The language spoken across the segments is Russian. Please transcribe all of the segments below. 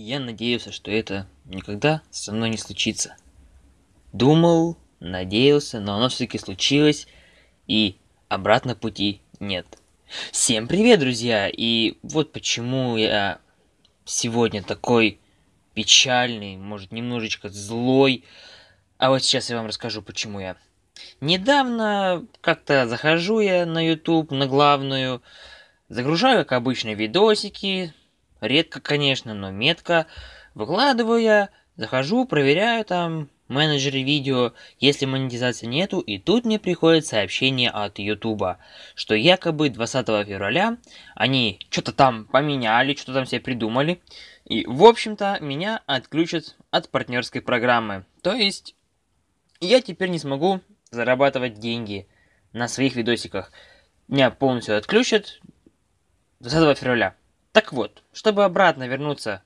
Я надеялся, что это никогда со мной не случится. Думал, надеялся, но оно все-таки случилось, и обратно пути нет. Всем привет, друзья! И вот почему я сегодня такой печальный, может, немножечко злой. А вот сейчас я вам расскажу, почему я. Недавно как-то захожу я на YouTube, на главную, загружаю, как обычно, видосики, редко, конечно, но метко, выкладываю я, захожу, проверяю там менеджере видео, если монетизации нету, и тут мне приходит сообщение от Ютуба, что якобы 20 февраля они что-то там поменяли, что-то там себе придумали, и, в общем-то, меня отключат от партнерской программы. То есть, я теперь не смогу зарабатывать деньги на своих видосиках. Меня полностью отключат 20 февраля. Так вот, чтобы обратно вернуться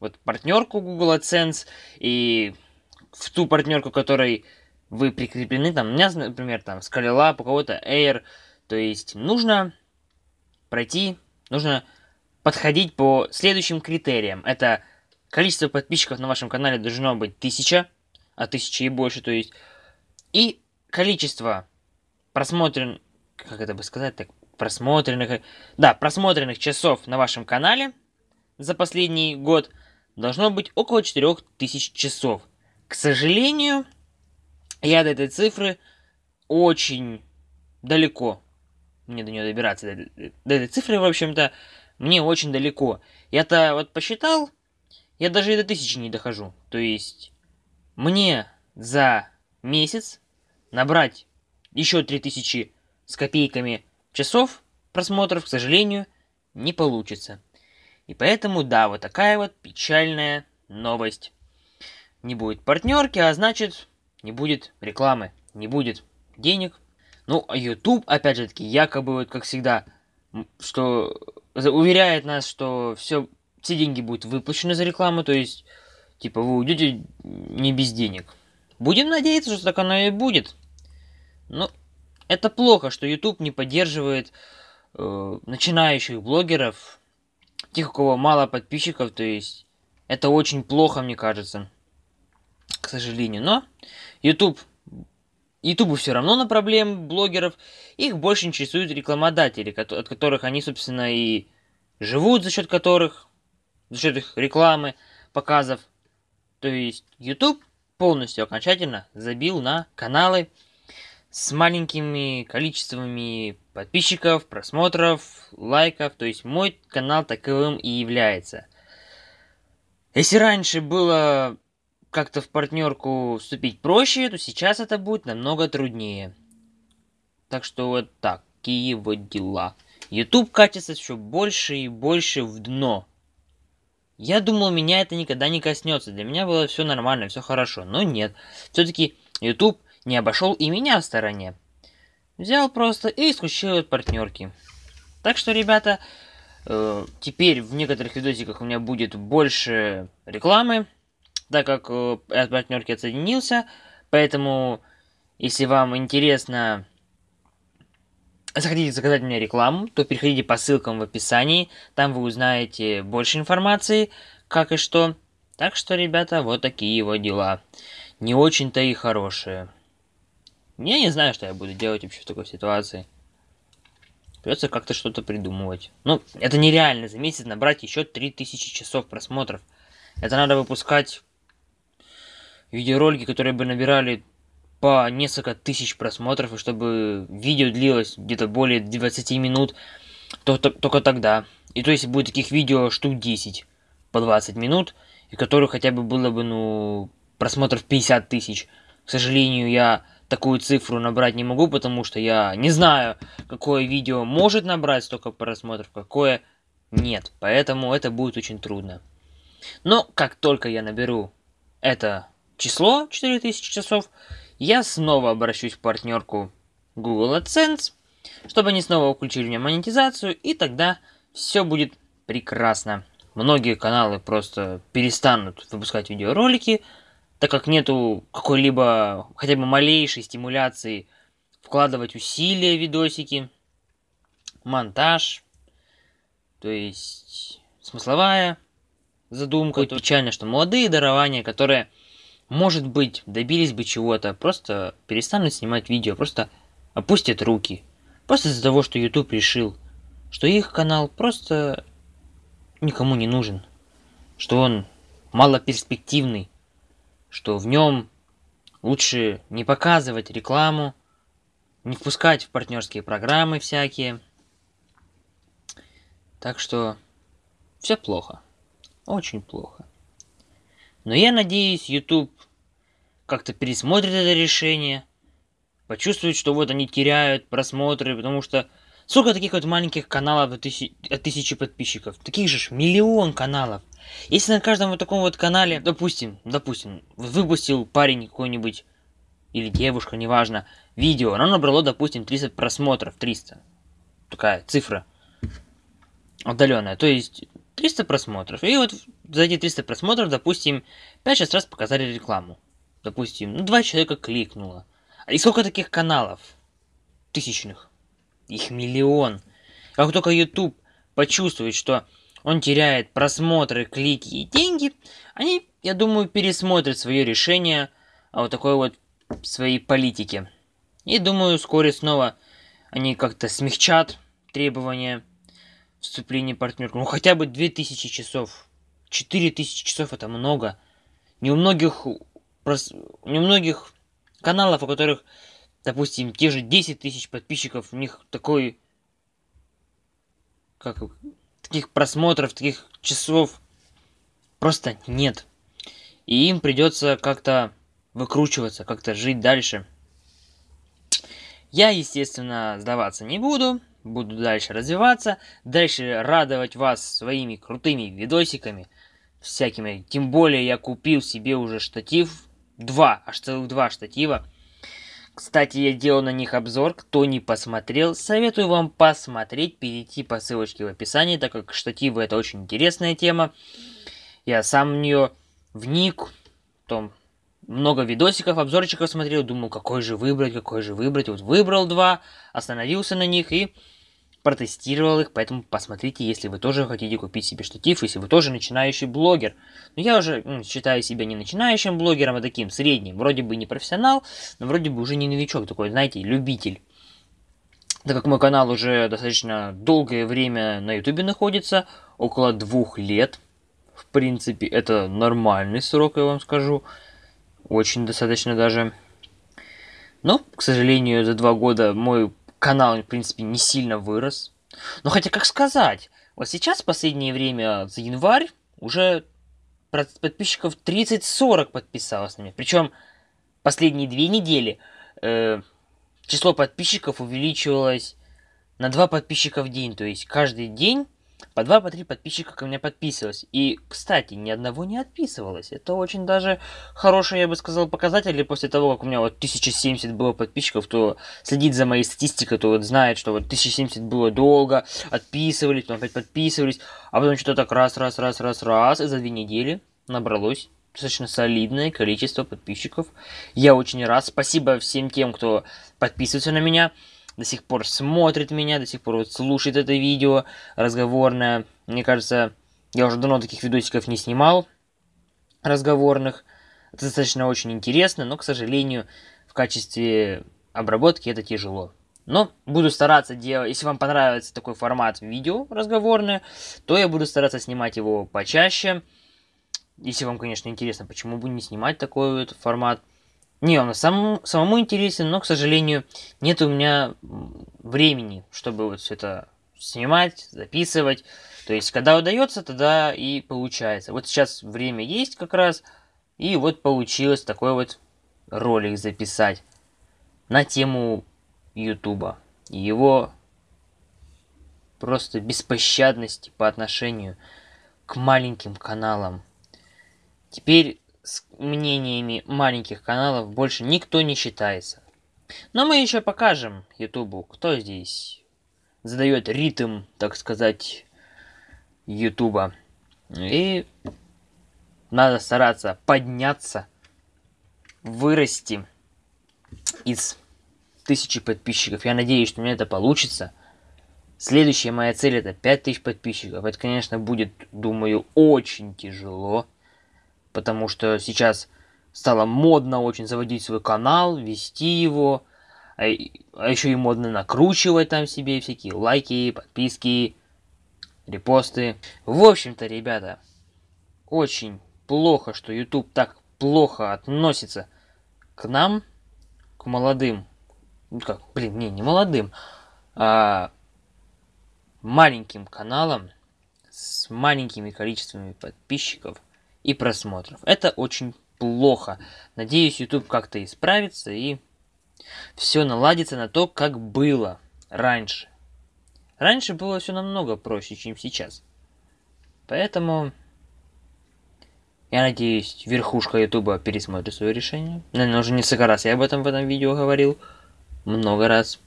вот партнерку Google AdSense и в ту партнерку, которой вы прикреплены, там, у меня, например, там, Skylab, у кого-то Air, то есть нужно пройти, нужно подходить по следующим критериям. Это количество подписчиков на вашем канале должно быть тысяча, а тысячи и больше, то есть, и количество просмотрен, как это бы сказать так, просмотренных, да, просмотренных часов на вашем канале за последний год должно быть около 4000 часов. К сожалению, я до этой цифры очень далеко. Мне до нее добираться. До, этой цифры, в общем-то, мне очень далеко. Я-то вот посчитал, я даже и до тысячи не дохожу. То есть, мне за месяц набрать еще 3000 с копейками часов просмотров, к сожалению, не получится. И поэтому, да, вот такая вот печальная новость не будет партнерки, а значит, не будет рекламы, не будет денег. Ну, а YouTube, опять же таки, якобы, вот как всегда, что уверяет нас, что все, все деньги будут выплачены за рекламу, то есть, типа, вы уйдете не без денег. Будем надеяться, что так оно и будет. Но это плохо, что YouTube не поддерживает э, начинающих блогеров, тех, у кого мало подписчиков, то есть, это очень плохо, мне кажется к сожалению. Но YouTube, YouTube все равно на проблем блогеров. Их больше интересуют рекламодатели, от которых они, собственно, и живут, за счет которых, за счет их рекламы, показов. То есть YouTube полностью окончательно забил на каналы с маленькими количествами подписчиков, просмотров, лайков. То есть мой канал таковым и является. Если раньше было как-то в партнерку вступить проще, то сейчас это будет намного труднее. Так что вот такие вот дела. YouTube катится все больше и больше в дно. Я думал, меня это никогда не коснется. Для меня было все нормально, все хорошо. Но нет. Все-таки YouTube не обошел и меня в стороне. Взял просто и исключил от партнерки. Так что, ребята, э, теперь в некоторых видосиках у меня будет больше рекламы так как э, от партнерки отсоединился. Поэтому, если вам интересно, захотите заказать мне рекламу, то переходите по ссылкам в описании. Там вы узнаете больше информации, как и что. Так что, ребята, вот такие вот дела. Не очень-то и хорошие. Я не знаю, что я буду делать вообще в такой ситуации. Придется как-то что-то придумывать. Ну, это нереально за месяц набрать еще 3000 часов просмотров. Это надо выпускать видеоролики, которые бы набирали по несколько тысяч просмотров, и чтобы видео длилось где-то более 20 минут, то, то, только тогда. И то есть будет таких видео штук 10 по 20 минут, и которых хотя бы было бы, ну, просмотров 50 тысяч. К сожалению, я такую цифру набрать не могу, потому что я не знаю, какое видео может набрать столько просмотров, какое нет. Поэтому это будет очень трудно. Но как только я наберу это число 4000 часов, я снова обращусь в партнерку Google AdSense, чтобы они снова включили мне монетизацию, и тогда все будет прекрасно. Многие каналы просто перестанут выпускать видеоролики, так как нету какой-либо, хотя бы малейшей стимуляции вкладывать усилия в видосики, монтаж, то есть смысловая задумка. Это печально, что молодые дарования, которые, может быть, добились бы чего-то, просто перестанут снимать видео, просто опустят руки. Просто из-за того, что YouTube решил, что их канал просто никому не нужен. Что он малоперспективный. Что в нем лучше не показывать рекламу, не впускать в партнерские программы всякие. Так что все плохо. Очень плохо. Но я надеюсь, YouTube как-то пересмотрит это решение, почувствует, что вот они теряют просмотры, потому что сколько таких вот маленьких каналов от, тысячи, подписчиков? Таких же миллион каналов. Если на каждом вот таком вот канале, допустим, допустим, выпустил парень какой-нибудь, или девушка, неважно, видео, оно набрало, допустим, 300 просмотров, 300. Такая цифра отдаленная. То есть 300 просмотров. И вот за эти 300 просмотров, допустим, 5-6 раз показали рекламу. Допустим, ну, два человека кликнуло. И сколько таких каналов? Тысячных. Их миллион. Как только YouTube почувствует, что он теряет просмотры, клики и деньги, они, я думаю, пересмотрят свое решение о вот такой вот своей политике. И думаю, вскоре снова они как-то смягчат требования вступление партнерку. Ну, хотя бы 2000 часов. 4000 часов это много. Не у многих, не у многих каналов, у которых, допустим, те же 10 тысяч подписчиков, у них такой, как, таких просмотров, таких часов просто нет. И им придется как-то выкручиваться, как-то жить дальше. Я, естественно, сдаваться не буду буду дальше развиваться, дальше радовать вас своими крутыми видосиками, всякими. Тем более я купил себе уже штатив, два, аж целых два штатива. Кстати, я делал на них обзор, кто не посмотрел, советую вам посмотреть, перейти по ссылочке в описании, так как штативы это очень интересная тема. Я сам в нее вник, том много видосиков, обзорчиков смотрел, думал, какой же выбрать, какой же выбрать. Вот выбрал два, остановился на них и протестировал их, поэтому посмотрите, если вы тоже хотите купить себе штатив, если вы тоже начинающий блогер. Но я уже ну, считаю себя не начинающим блогером, а таким средним. Вроде бы не профессионал, но вроде бы уже не новичок, такой, знаете, любитель. Так как мой канал уже достаточно долгое время на ютубе находится, около двух лет, в принципе, это нормальный срок, я вам скажу. Очень достаточно даже. Но, к сожалению, за два года мой канал, в принципе, не сильно вырос. Но хотя, как сказать, вот сейчас, в последнее время, за январь, уже подписчиков 30-40 подписалось на меня. Причем последние две недели э, число подписчиков увеличивалось на 2 подписчика в день. То есть каждый день по два, по три подписчика ко мне подписывалось. И, кстати, ни одного не отписывалось. Это очень даже хороший, я бы сказал, показатель. И после того, как у меня вот 1070 было подписчиков, то следит за моей статистикой, то вот знает, что вот 1070 было долго, отписывались, потом опять подписывались, а потом что-то так раз, раз, раз, раз, раз, и за две недели набралось достаточно солидное количество подписчиков. Я очень рад. Спасибо всем тем, кто подписывается на меня до сих пор смотрит меня, до сих пор вот слушает это видео разговорное. Мне кажется, я уже давно таких видосиков не снимал разговорных. Это достаточно очень интересно, но, к сожалению, в качестве обработки это тяжело. Но буду стараться делать, если вам понравится такой формат видео разговорное, то я буду стараться снимать его почаще. Если вам, конечно, интересно, почему бы не снимать такой вот формат. Не, он сам, самому интересен, но, к сожалению, нет у меня времени, чтобы вот все это снимать, записывать. То есть, когда удается, тогда и получается. Вот сейчас время есть как раз, и вот получилось такой вот ролик записать на тему Ютуба. Его просто беспощадности по отношению к маленьким каналам. Теперь с мнениями маленьких каналов больше никто не считается. Но мы еще покажем Ютубу, кто здесь задает ритм, так сказать, Ютуба. И надо стараться подняться, вырасти из тысячи подписчиков. Я надеюсь, что у меня это получится. Следующая моя цель это 5000 подписчиков. Это, конечно, будет, думаю, очень тяжело. Потому что сейчас стало модно очень заводить свой канал, вести его. А, а еще и модно накручивать там себе всякие лайки, подписки, репосты. В общем-то, ребята, очень плохо, что YouTube так плохо относится к нам, к молодым. Ну как, блин, не, не молодым, а маленьким каналам с маленькими количествами подписчиков и просмотров. Это очень плохо. Надеюсь, YouTube как-то исправится и все наладится на то, как было раньше. Раньше было все намного проще, чем сейчас. Поэтому я надеюсь, верхушка Ютуба пересмотрит свое решение. Наверное, уже несколько раз я об этом в этом видео говорил. Много раз.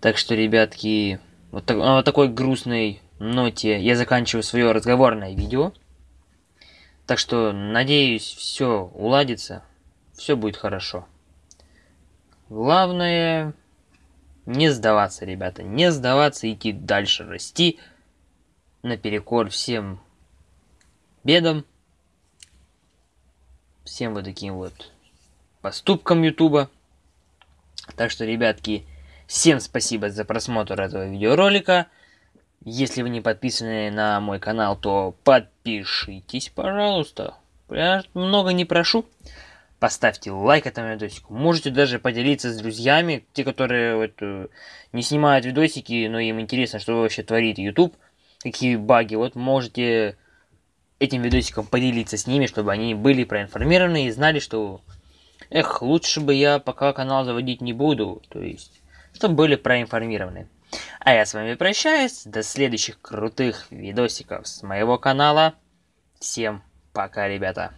Так что, ребятки, вот, так, вот такой грустной ноте я заканчиваю свое разговорное видео. Так что, надеюсь, все уладится. Все будет хорошо. Главное, не сдаваться, ребята. Не сдаваться, идти дальше, расти. Наперекор всем бедам. Всем вот таким вот поступкам Ютуба. Так что, ребятки, всем спасибо за просмотр этого видеоролика. Если вы не подписаны на мой канал, то подпишитесь, пожалуйста. Я много не прошу поставьте лайк этому видосику. Можете даже поделиться с друзьями, те, которые вот, э, не снимают видосики, но им интересно, что вообще творит YouTube, какие баги. Вот можете этим видосиком поделиться с ними, чтобы они были проинформированы и знали, что эх, лучше бы я пока канал заводить не буду, то есть, чтобы были проинформированы. А я с вами прощаюсь, до следующих крутых видосиков с моего канала. Всем пока, ребята.